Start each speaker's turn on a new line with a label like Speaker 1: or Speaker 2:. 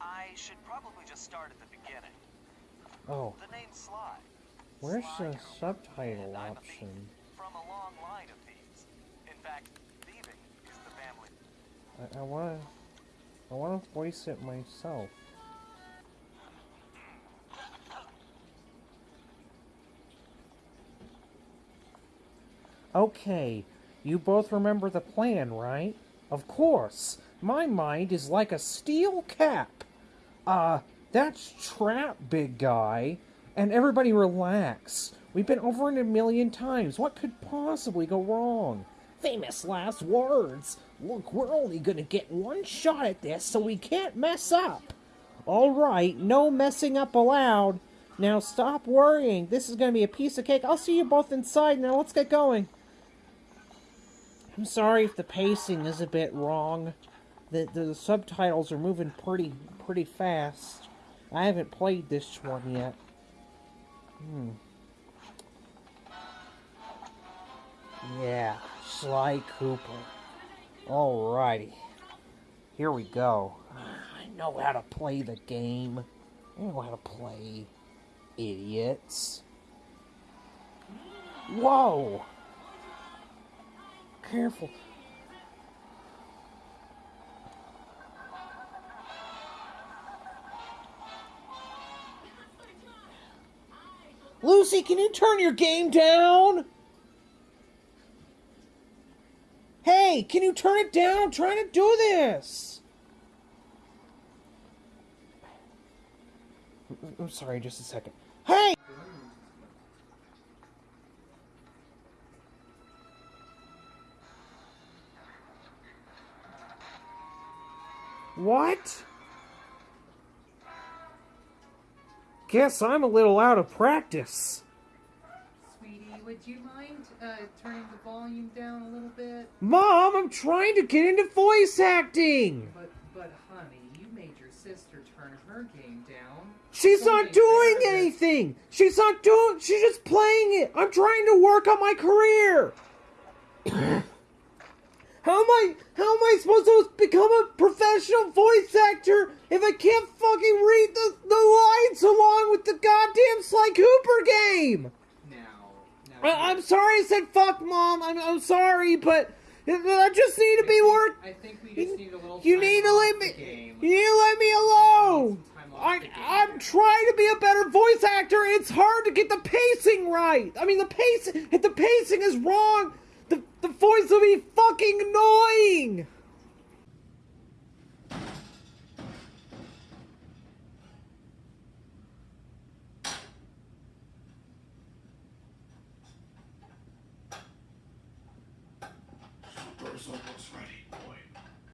Speaker 1: I should probably just start at the beginning.
Speaker 2: Oh.
Speaker 1: The name Sly.
Speaker 2: Where's
Speaker 1: Sly
Speaker 2: the subtitle option?
Speaker 1: From a long line of thieves. In fact, thieving is the family.
Speaker 2: I, I want to... I wanna voice it myself. Okay, you both remember the plan, right? Of course. My mind is like a steel cap. Uh, that's Trap, big guy. And everybody relax. We've been over it a million times. What could possibly go wrong? Famous last words. Look, we're only gonna get one shot at this, so we can't mess up. Alright, no messing up allowed. Now stop worrying. This is gonna be a piece of cake. I'll see you both inside. Now let's get going. I'm sorry if the pacing is a bit wrong. The, the subtitles are moving pretty pretty fast. I haven't played this one yet. Hmm. Yeah, Sly Cooper. Alrighty. Here we go. I know how to play the game. I know how to play. Idiots. Whoa! Careful. Lucy, can you turn your game down? Hey, can you turn it down? I'm trying to do this. I'm sorry, just a second. Hey! What? Guess I'm a little out of practice.
Speaker 3: Would you mind uh, turning the volume down a little bit?
Speaker 2: Mom, I'm trying to get into voice acting.
Speaker 3: But, but honey, you made your sister turn her game down.
Speaker 2: She's
Speaker 3: It's
Speaker 2: not doing anything. She's not doing. She's just playing it. I'm trying to work on my career. how am I? How am I supposed to become a professional voice actor if I can't fucking read the the lines along with the goddamn Sly Cooper game?
Speaker 3: Now.
Speaker 2: I, I'm sorry I said fuck, mom. I'm I'm sorry, but I just need to be work.
Speaker 3: I think we just need a little.
Speaker 2: You need to let me. You need to let me alone. I, I'm trying to be a better voice actor. It's hard to get the pacing right. I mean, the pacing. If the pacing is wrong, the the voice will be fucking annoying.
Speaker 4: Almost ready, boys.